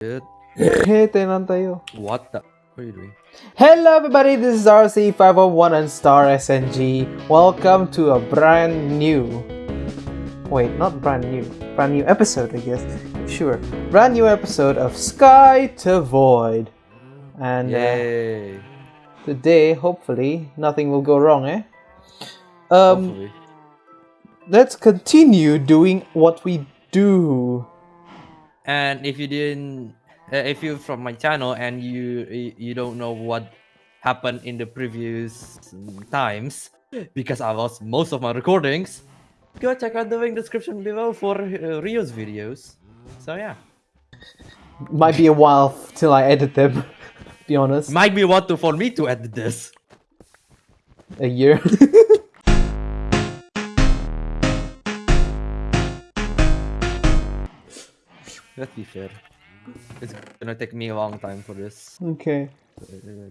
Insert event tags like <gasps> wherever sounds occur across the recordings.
Dude, Hey, tenan tayo. what the? What are you doing? Hello everybody, this is RC501 and Star SNG. Welcome to a brand new... Wait, not brand new. Brand new episode, I guess. Sure. Brand new episode of Sky to Void. And uh, today, hopefully, nothing will go wrong, eh? Um, Hopefully. let's continue doing what we do. And if you didn't, uh, if you're from my channel and you you- you don't know what happened in the previous times, because I lost most of my recordings, go check out the link description below for uh, Rio's videos. So yeah, Might be a while till I edit them, <laughs> be honest. might be what to for me to edit this. A year. <laughs> Let's be fair. It's gonna take me a long time for this. okay.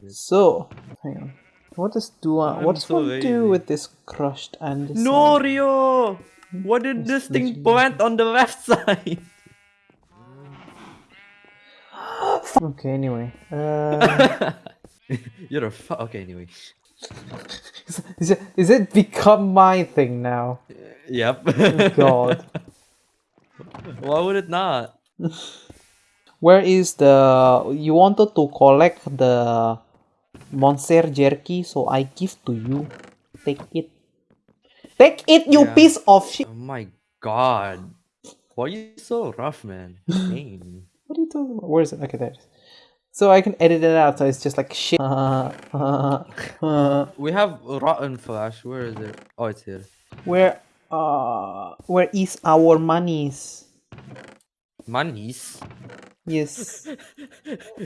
So, hang on. What does do? I'm what does so one do with this crushed and No, Rio! What did this thing literally- plant on the left <laughs> side? Okay. Anyway, uh, <laughs> You're a fu- okay. Anyway, <laughs> is, is it is it become my thing now? yep. God, Why would it not? <laughs> where is the? You wanted to collect the monster jerky, so I give to you. Take it. Take it, you Yeah. piece of shit. Oh my god! Why are you so rough, man? <laughs> What are you talking about? Where is it? Okay, there it is. So I can edit it out, so it's just like shit. <laughs> we have rotten flash. Where is it? Oh, it's here. where uh where is our monies? Monies. Yes. <laughs>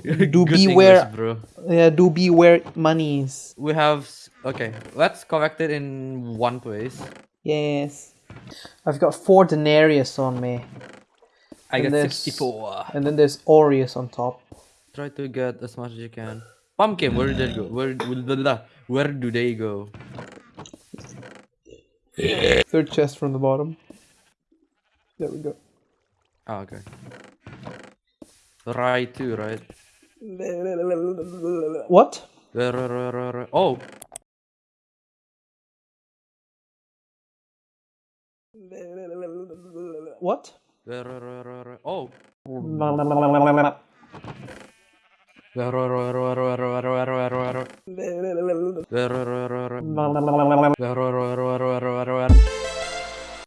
Good Do English, beware- bro. Yeah, do beware monies. We have okay. Let's collect it in one place. Yes. I've got four denarius on me. I And got sixty-four. And then there's Aureus on top. Try to get as much as you can. Pumpkin, where did they go? Where where, where do they go? Third chest from the bottom. There we go. Oh, okay. Right. 2, right? What? Oh! What? Oh!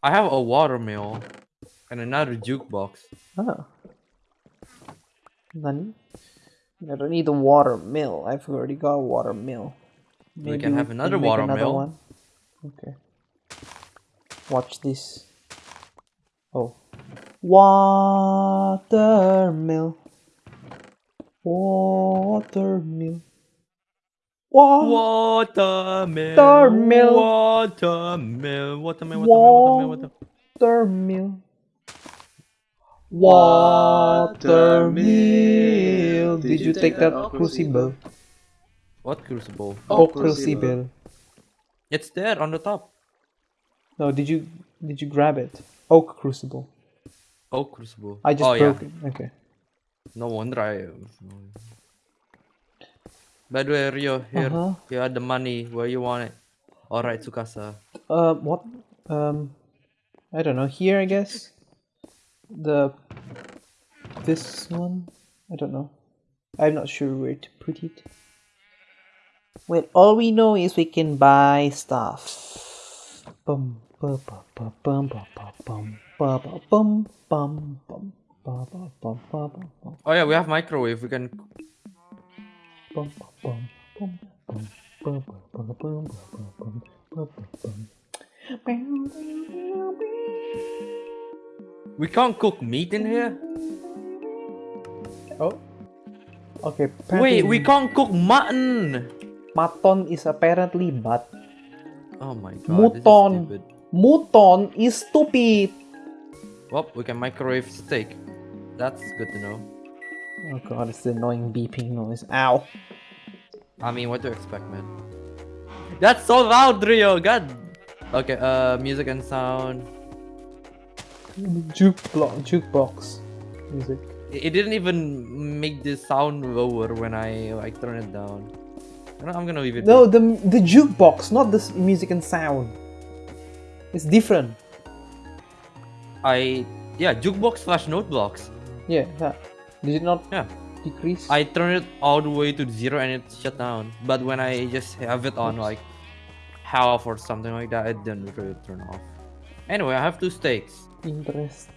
I have a watermill and another jukebox. Ah. Then I don't need a water mill. I've already got a water mill. We can have water another mill. one. Okay. Watch this. Oh. Water mill. Water mill. Wa- Watermill. Watermill. Watermill. Watermill. Watermill. Watermill. Watermill. Watermill. Did you take that crucible? What crucible? Oh, crucible. It's there on the top. No, did you did you grab it? Oak crucible. Oh, crucible. I just oh, broke yeah. it. Okay. No wonder I. By the way, Rio, here, you had the money. Where you want it? All right, Tsukasa. Uh, what? Um, I don't know. Here, I guess. The this one. I don't know. I'm not sure where to put it. Well, all we know is we can buy stuff. Bum Oh yeah, we have microwave. We can. We can't cook meat in here. Oh. Okay. Wait, we can't cook mutton. Mutton is apparently but Oh my god. Mutton. Is. Mutton is stupid. Well, we can microwave steak. That's good to know. Oh god, it's the annoying beeping noise. Ow. I mean, what do you expect, man? That's so loud, Rio. God. Okay. Uh, music and sound. Juke block, jukebox music. It didn't even make the sound lower when I like turn it down. I'm gonna leave it. No, the the jukebox, not the music and sound. It's different. I yeah, jukebox slash note blocks. Yeah, that. Did it not Yeah. decrease? I turn it all the way to zero and it shut down. But when I just have it on Oops. like half or something like that, it didn't really turn off. Anyway, I have two steaks. Interest.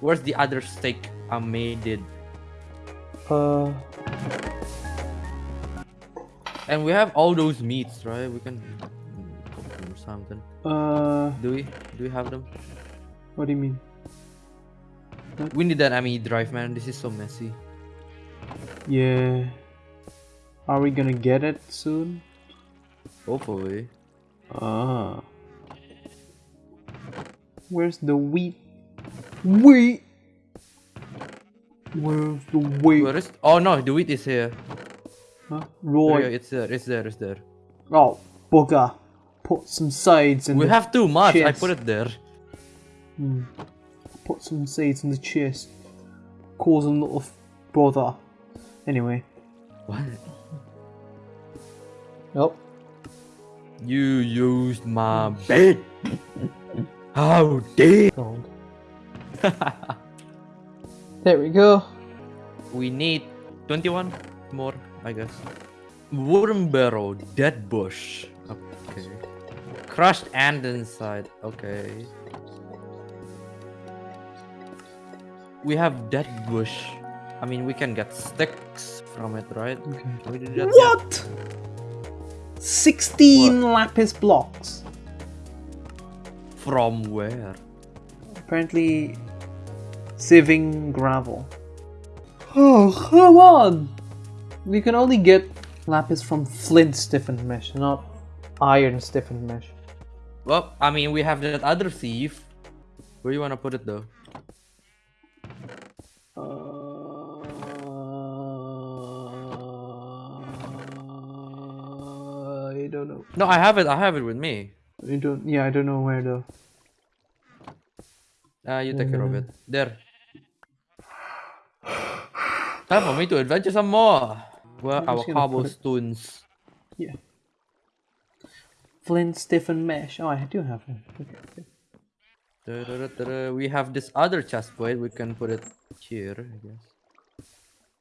Where's the other steak I made it? Uh, And we have all those meats, right? We can cook them or something. uh, Do we? Do we have them? what do you mean? We need that ME drive, man. This is so messy. Yeah. Are we gonna get it soon? Hopefully. Ah. Where's the wheat? Wheat. Where's the wheat? Where is? Oh no, the wheat is here. Huh? Yeah, Roy. it's there. It's there. It's there. Oh, bugger. Put some seeds in We have too much. I put it there. Hmm. Put some seeds in the chest. Cause a little f- brother. Anyway. What? Nope. You used my bed. <laughs> How dare! God. <laughs> there we go. We need 21 more, I guess. Worm barrel, dead bush. Okay. Crushed andesite. Okay. We have dead bush. I mean, we can get sticks from it, right? Okay. Can we do that? What? 16 lapis blocks. From where? Apparently, sieving gravel. Oh, come on! We can only get lapis from flint stiffened mesh, not iron stiffened mesh. Well, I mean, we have that other thief. Where you wanna put it though? Uh, I don't know. No, I have it. I have it with me. I don't. Yeah, I don't know where though. Ah, you take care of it. There. Time for me to adventure some more. Where I'm our just gonna put it- cobblestones? Yeah. Flint stiffened mesh. Oh, I do have it. Okay, okay. Da-da-da-da-da. We have this other chest plate. We can put it here, I guess.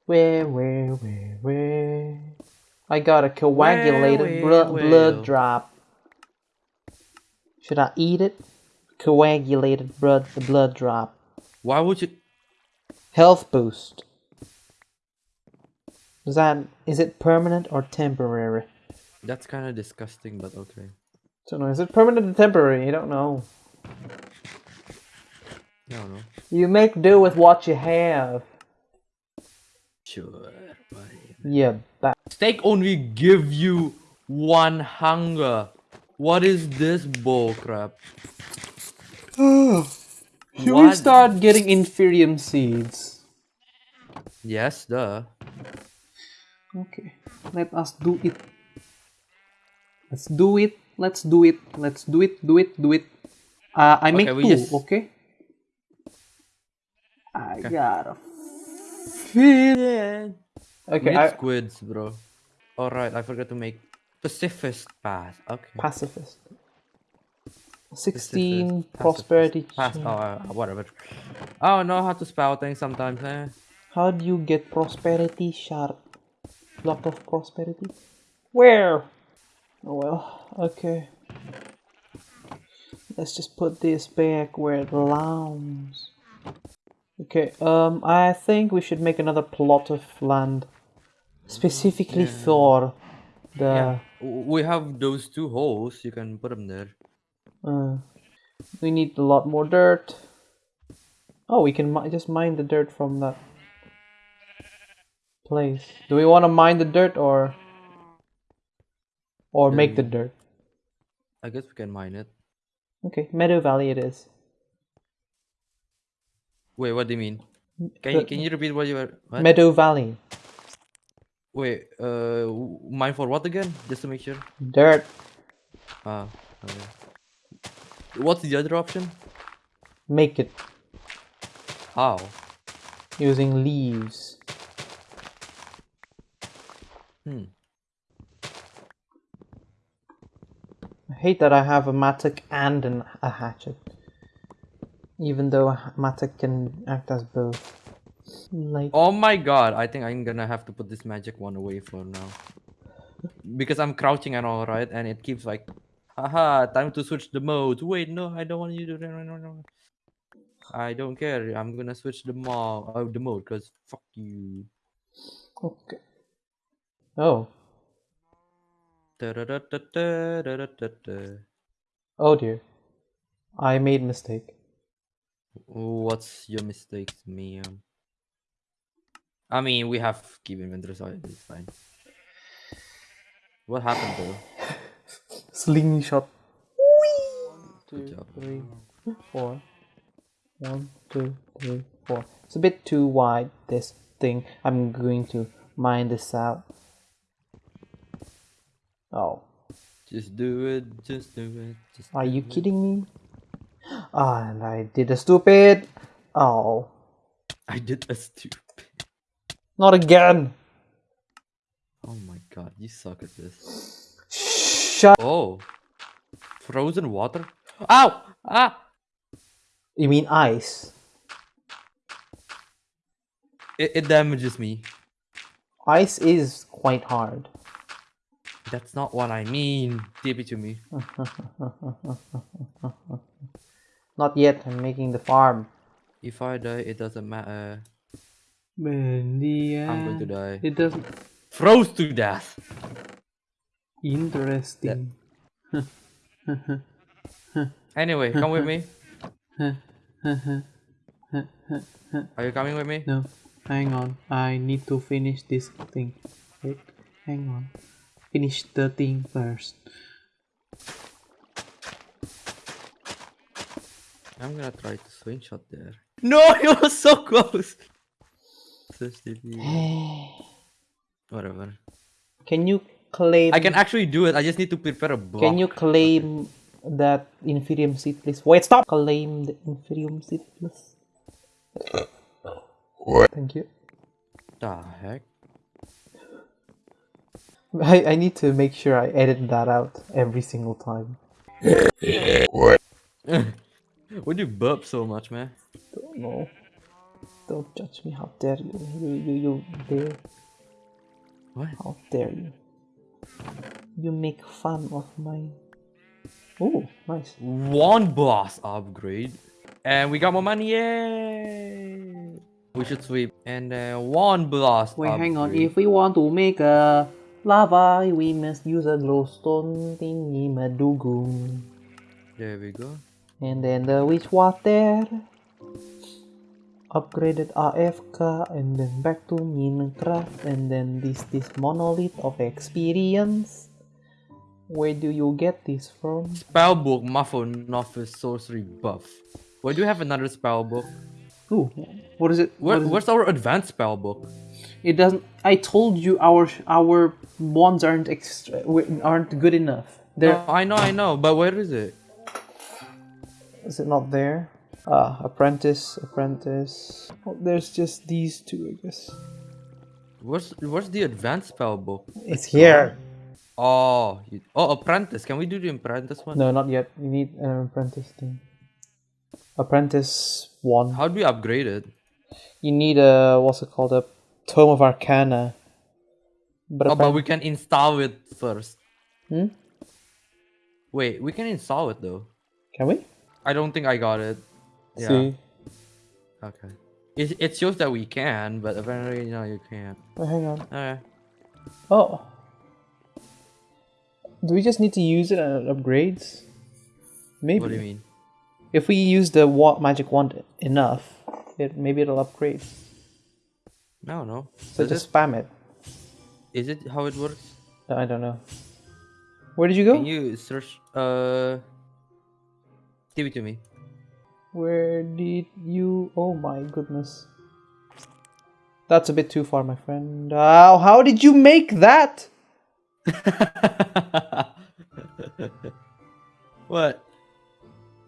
Where, where, where, where? I got a coagulated where, blo- where? blood drop. Should I eat it? Coagulated blood, the blood drop. Why would you? Health boost. Is that is it permanent or temporary? That's kind of disgusting, but okay. Don't know. Is it permanent or temporary? You don't know. I don't know. You make do with what you have. Sure. buddy. Yeah, ba- Steak only give you one hunger. What is this bull crap? Should <gasps> we start getting inferium seeds? Yes, duh. Okay, let us do it. Let's do it. Let's do it. Let's do it. Do it. Do it. Uh, I make Okay, two. just- Okay. I Okay. gotta fit. Yeah. Okay, I, squids, bro. Alright, I forgot to make pacifist path. Okay. pacifist. Pacifist, Sixteen pacifist, prosperity. Pass. Oh, uh, whatever. I don't know how to spell things sometimes, eh? How do you get prosperity shard? Block of prosperity? Where? Oh well, okay. Let's just put this back where it belongs. Okay, um, I think we should make another plot of land specifically for the. Yeah. We have those two holes. You can put them there. Uh, we need a lot more dirt. Oh, we can mi- just mine the dirt from that place. Do we want to mine the dirt or or make the dirt? I guess we can mine it. Okay, Meadow Valley it is. Wait, what do you mean? Can you can you repeat what you were? What? Meadow Valley Wait, uh, mine for what again? Just to make sure. dirt. Ah, okay. What's the other option? Make it. How? using leaves. Hmm. I hate that I have a mattock and an, a hatchet. Even though a mattock can act as both. Like, Oh my god, I think I'm gonna have to put this magic one away for now. Because I'm crouching and all right, and it keeps like, haha, time to switch the modes. Wait, no, I don't want you to do that. No, no, no. I don't care. I'm gonna switch the mode, uh, the mode, cause fuck you. okay. Oh, Da-da-da-da-da-da-da-da. oh dear. I made mistake. What's your mistakes, ma'am? I mean, we have keep inventory, so it's fine. What happened though? Slingshot. Good Two, job. three, four. One, two, three, four. It's a bit too wide, this thing. I'm going to mine this out. Oh, Just do it, just do it. Just are do you it. kidding me? Ah, <gasps> and I did a stupid. Oh, I did a stupid. Not again. Oh my god, you suck at this. Shut. Oh, frozen water. Ow! Ah! You mean ice? It, it damages me. Ice is quite hard. That's not what I mean. Give it to me. <laughs> Not yet. I'm making the farm. If I die, it doesn't matter. Man, I'm going to die. It doesn't. Froze to death. Interesting. <laughs> Anyway, come with me. Are you coming with me? No, hang on. I need to finish this thing. Wait, hang on. Finish the thing first. I'm gonna try to slingshot there. No, <laughs> it was so close. So stupid. <sighs> Whatever. Can you claim? I can actually do it. I just need to prepare a block. Can you claim that Inferium seed, please? Wait, stop! Claim the Inferium seed, please. What? Thank you. The heck? <laughs> I, I need to make sure I edit that out every single time. <laughs> what? <laughs> Why do you burp so much, man? Don't know. Don't judge me. How dare you? You, you, you dare. What? How dare you? You make fun of my. Oh, nice. One boss upgrade. And we got more money, yay! We should sweep. And then one blast Wait, hang on. If we want to make a lava, we must use a glowstone thingy madugung. There we go. And then the witch water. Upgraded AFK and then back to Minecraft and then this this monolith of experience. Where do you get this from? Spellbook Muffle Novice Sorcery Buff. Why do you have another spellbook? Ooh, what is it? Where, what is it? where's our advanced spellbook? It doesn't. I told you our our wands aren't extra, aren't good enough. They're No, I know, I know, but where is it? Is it not there? Ah, apprentice, apprentice. Oh, there's just these two, I guess. Where's where's the advanced spellbook? It's here. Oh, you, oh, apprentice. Can we do the apprentice one? No, not yet. You need an apprentice thing. Apprentice one. How do we upgrade it? You need a what's it called? A tome of arcana. But, Oh, but we can install it first. Hmm? Wait, we can install it though. can we I don't think I got it. Yeah. see? Okay. It, it shows that we can, but apparently no, you can't. Oh, hang on. Okay. Oh. Do we just need to use it and it upgrades? Maybe. What do you mean? If we use the wa- magic wand enough, it maybe it'll upgrade. No, no. So Is just it, spam it. is it how it works? I don't know. Where did you go? Can you search? Uh, give it to me. Where did you? Oh my goodness. That's a bit too far, my friend. How how did you make that? <laughs> what?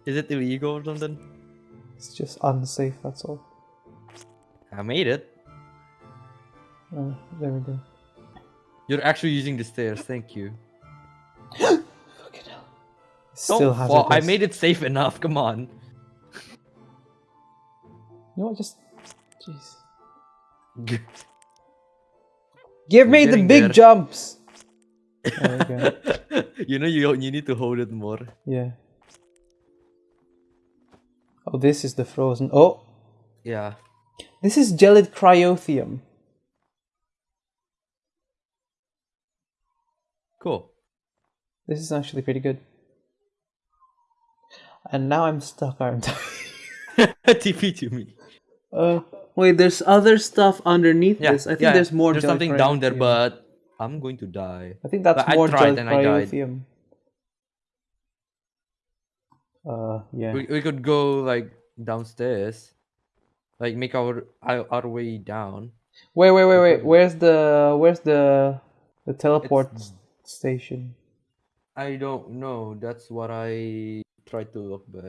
Is it illegal or something? It's just unsafe. That's all. I made it. Oh, there we go. You're actually using the stairs. Thank you. <gasps> Fucking hell. Still Don't fall. I made it safe enough. Come on. You know what? Just. Jeez. Give me the big there. jumps! <laughs> Oh, there we you know you you need to hold it more. Yeah. Oh, this is the frozen. Oh! Yeah. This is gelid cryotheum. Cool. This is actually pretty good. And now I'm stuck, aren't I? <laughs> TP to me. Uh, wait, there's other stuff underneath Yeah. this. I think yeah, there's more There's something down there, but I'm going to die. I think that's but I more tried gelid and I died. Uh, yeah. We, we could go like downstairs, like make our our, way down. Wait, wait, wait, wait. Where's the where's the the teleport s- station? I don't know. That's what I tried to look, but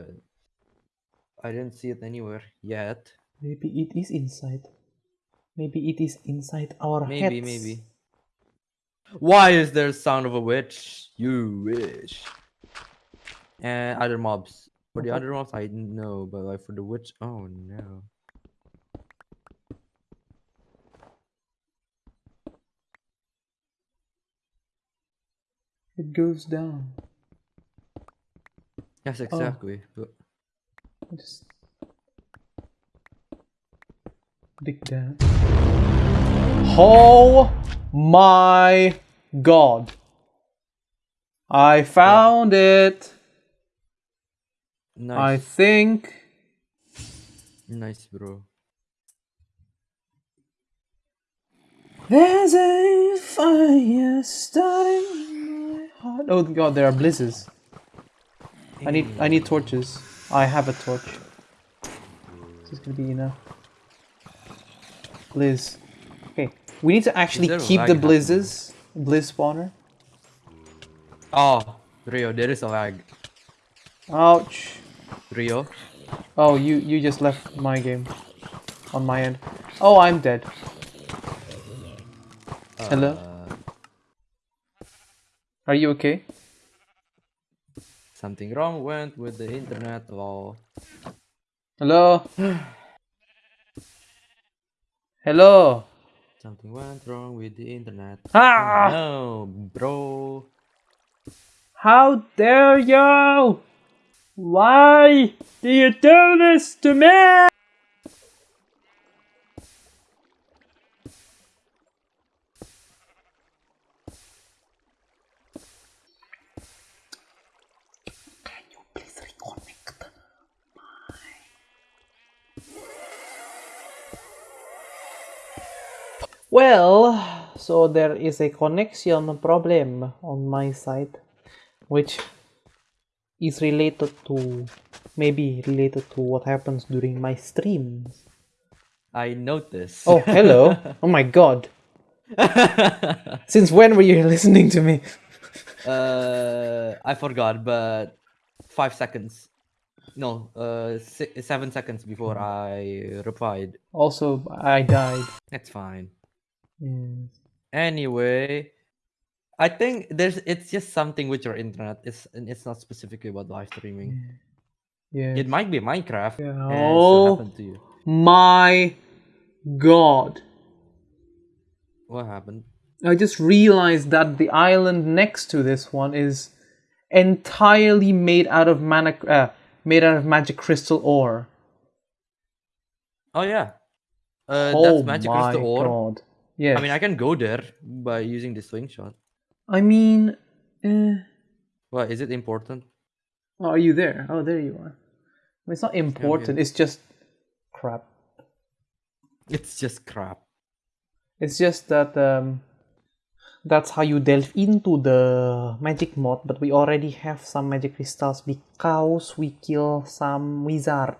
I didn't see it anywhere yet. Maybe it is inside. Maybe it is inside our Maybe, heads. maybe. maybe. Why is there a sound of a witch? You wish. And other mobs. For the uh-huh. other mobs, I didn't know, but like for the witch, oh no. It goes down. Yes, oh. exactly. But I just dig down. Oh my god! I found it. I think. nice, bro. There's a fire starting in my heart. Oh god, there are blizzards. I need I need torches. I have a torch. This is gonna be enough. Blizz. Okay, we need to actually keep the happening? blizzes. Blizz spawner. Oh, Rio, there is a lag. Ouch. Rio, Oh, you you just left my game. On my end. Oh, I'm dead. Hello. uh, Are you okay? something wrong went with the internet. Lol. Hello. <sighs> Hello. Something went wrong with the internet. Ah! No, bro. How dare you! Why do you do this to me? So there is a connection problem on my side, which is related to maybe related to what happens during my streams. I noticed. Oh, hello. <laughs> oh my god. Since when were you <laughs> listening to me? uh, I forgot, but five seconds. No, uh, si- seven seconds before I replied. Also, I died. That's fine. Yes. Anyway, I think there's it's just something with your internet. It's and it's not specifically about live streaming. Yeah. It might be Minecraft. Yeah. Oh. happened to you. My god. What happened? I just realized that the island next to this one is entirely made out of mana uh, made out of magic crystal ore. Oh yeah. Uh, oh that's magic my crystal ore. god. Yes. I mean, I can go there by using the slingshot. I mean, eh, What is it important? oh, are you there? Oh, there you are. It's not important. It's just crap. It's just crap. It's just that um, that's how you delve into the magic mod. But we already have some magic crystals because we kill some wizard.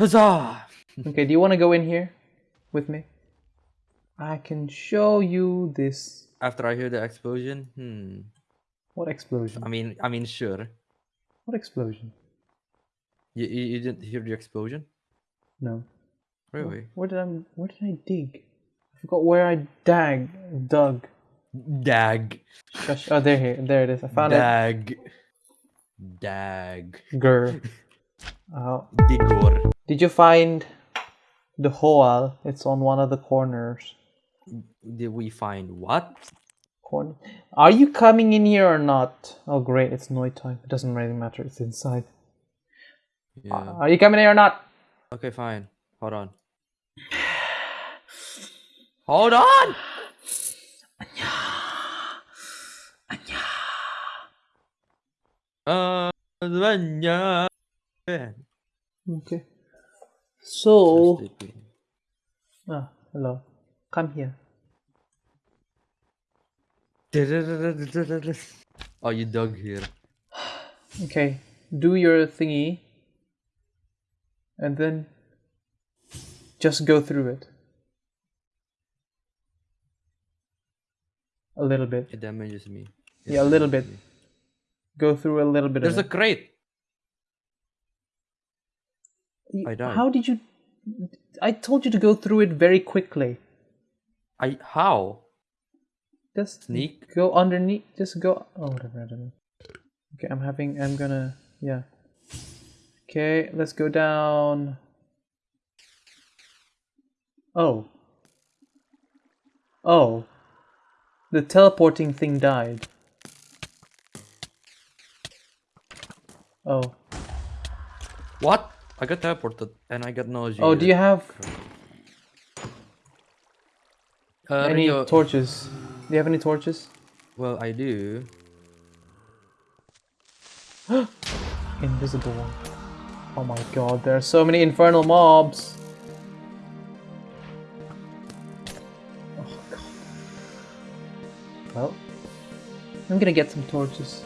Huzzah! Okay, do you want to go in here with me? I can show you this. After I hear the explosion, hmm. What explosion? I mean, I mean, sure. What explosion? You, you, you didn't hear the explosion? No. Really? Where did I where did I dig? I forgot where I dag dug. Dag. Gosh, oh there here there it is. I found Dag. Dag. it. Grr. Oh. Digor. Did you find the hole? It's on one of the corners. Did we find what? Corner. Are you coming in here or not? Oh great, it's night time. It doesn't really matter. It's inside. Yeah. Are you coming in or not? Okay, fine. Hold on. Hold on! Uh, Vanya. Okay. So, ah, hello. Come here. Oh, you dug here. Okay, do your thingy, and then just go through it a little bit. It damages me. It Yeah, a little bit. me. Go through a little bit There's a it. crate. I died. How did you? I told you to go through it very quickly. I how? Just Sneak? go underneath. Just go. Oh, whatever. I don't know. Okay, I'm having. I'm gonna. Yeah. Okay, let's go down. Oh. Oh. The teleporting thing died. Oh. What? I got teleported and I got nausea. Oh, do you have uh, any Rio- torches? Do you have any torches? Well, I do. <gasps> Invisible one. Oh my god, there are so many infernal mobs. Oh god. Well, I'm gonna get some torches.